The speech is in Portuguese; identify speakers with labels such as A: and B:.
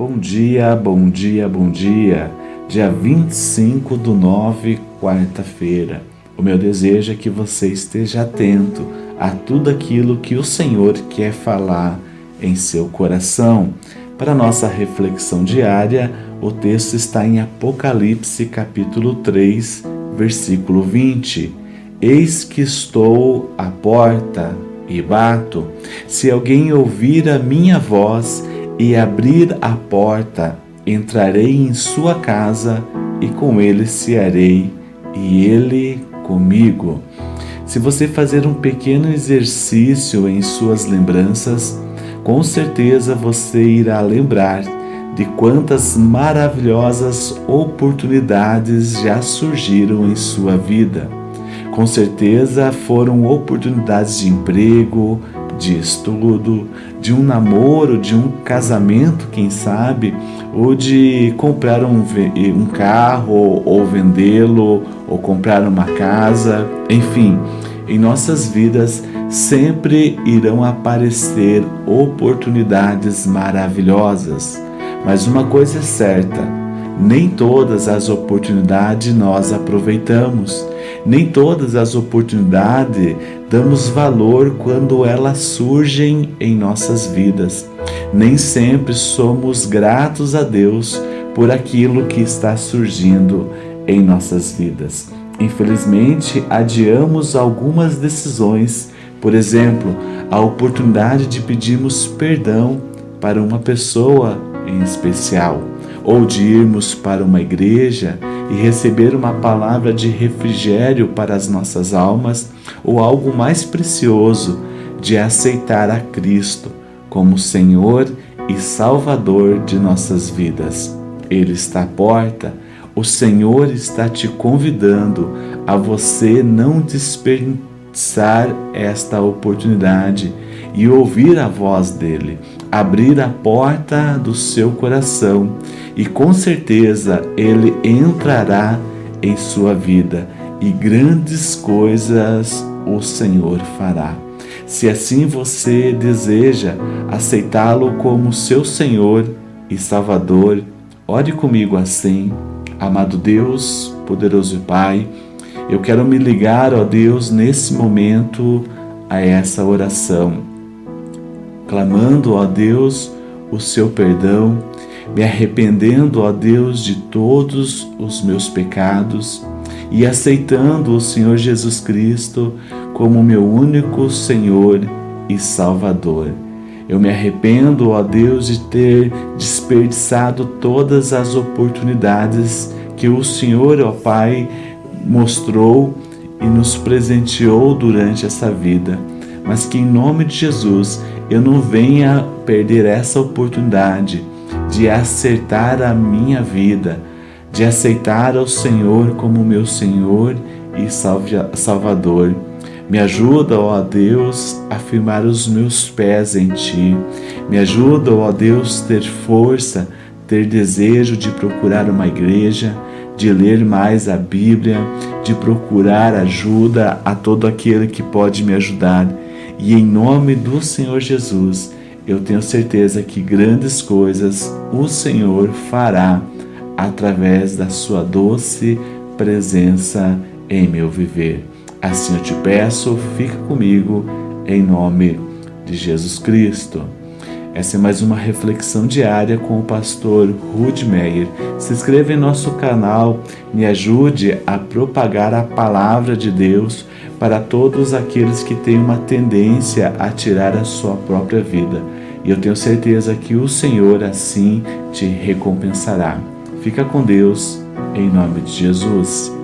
A: Bom dia, bom dia, bom dia. Dia 25 do 9, quarta-feira. O meu desejo é que você esteja atento a tudo aquilo que o Senhor quer falar em seu coração. Para nossa reflexão diária, o texto está em Apocalipse capítulo 3, versículo 20. Eis que estou à porta e bato. Se alguém ouvir a minha voz e abrir a porta, entrarei em sua casa e com ele cearei e ele comigo. Se você fazer um pequeno exercício em suas lembranças, com certeza você irá lembrar de quantas maravilhosas oportunidades já surgiram em sua vida. Com certeza foram oportunidades de emprego, de estudo, de um namoro, de um casamento, quem sabe, ou de comprar um, um carro, ou vendê-lo, ou comprar uma casa, enfim, em nossas vidas sempre irão aparecer oportunidades maravilhosas. Mas uma coisa é certa, nem todas as oportunidades nós aproveitamos. Nem todas as oportunidades damos valor quando elas surgem em nossas vidas. Nem sempre somos gratos a Deus por aquilo que está surgindo em nossas vidas. Infelizmente, adiamos algumas decisões, por exemplo, a oportunidade de pedirmos perdão para uma pessoa em especial, ou de irmos para uma igreja e receber uma palavra de refrigério para as nossas almas, ou algo mais precioso, de aceitar a Cristo como Senhor e Salvador de nossas vidas. Ele está à porta, o Senhor está te convidando a você não desperdiçar esta oportunidade e ouvir a voz dele, abrir a porta do seu coração e com certeza ele entrará em sua vida e grandes coisas o Senhor fará. Se assim você deseja aceitá-lo como seu Senhor e Salvador, ore comigo assim. Amado Deus, poderoso Pai, eu quero me ligar, ó Deus, nesse momento a essa oração clamando, ó Deus, o seu perdão, me arrependendo, ó Deus, de todos os meus pecados e aceitando o Senhor Jesus Cristo como meu único Senhor e Salvador. Eu me arrependo, ó Deus, de ter desperdiçado todas as oportunidades que o Senhor, ó Pai, mostrou e nos presenteou durante essa vida, mas que em nome de Jesus eu não venha perder essa oportunidade de acertar a minha vida, de aceitar ao Senhor como meu Senhor e Salvador. Me ajuda, ó Deus, a firmar os meus pés em Ti. Me ajuda, ó Deus, ter força, ter desejo de procurar uma igreja, de ler mais a Bíblia, de procurar ajuda a todo aquele que pode me ajudar e em nome do Senhor Jesus, eu tenho certeza que grandes coisas o Senhor fará através da sua doce presença em meu viver. Assim eu te peço, fica comigo em nome de Jesus Cristo. Essa é mais uma reflexão diária com o pastor Rude Meyer. Se inscreva em nosso canal, me ajude a propagar a palavra de Deus para todos aqueles que têm uma tendência a tirar a sua própria vida. E eu tenho certeza que o Senhor assim te recompensará. Fica com Deus, em nome de Jesus.